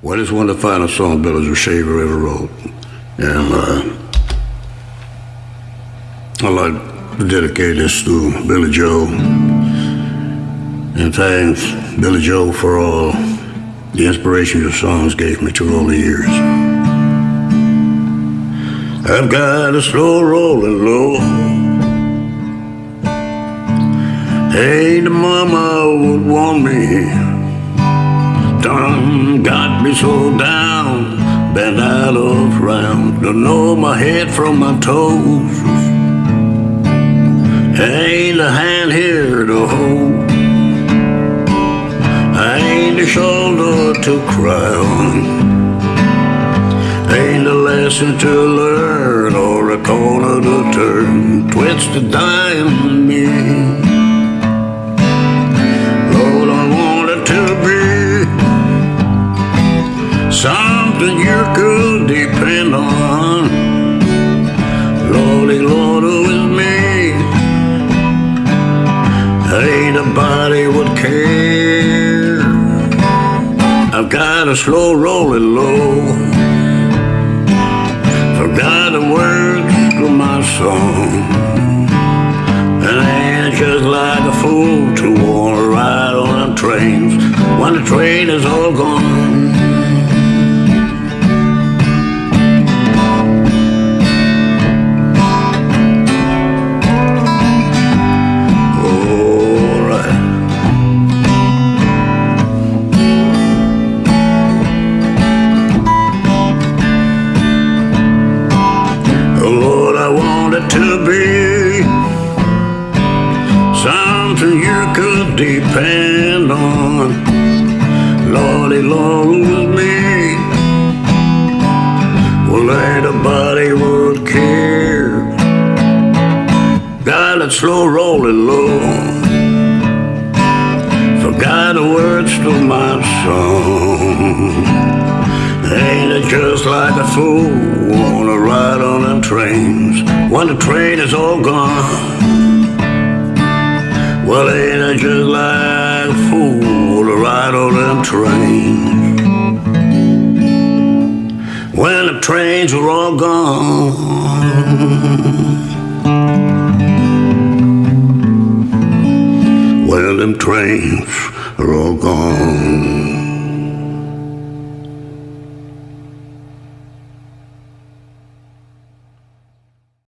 Well, it's one of the finest songs Billy Joe Shaver ever wrote. And uh, I'd like to dedicate this to Billy Joe. And thanks, Billy Joe, for all the inspiration your songs gave me through all the years. I've got a slow rolling low. Hey, the mama would want me got me so down, bent out of round, don't know my head from my toes. Ain't a hand here to hold, ain't a shoulder to cry on. Ain't a lesson to learn or a corner to turn, twist a dime could depend on. Lordy, Lord, is me? Ain't nobody would care. I've got a slow rolling low. Forgot the words to my song. And I ain't just like a fool to wanna ride on trains when the train is all gone. Lord, with me. Well, ain't nobody would care. Got it slow rolling low. Forgot the words to my song. Ain't it just like a fool wanna ride on them trains when the train is all gone? Well, ain't it just like a fool to ride on them trains when the trains are all gone? When them trains are all gone.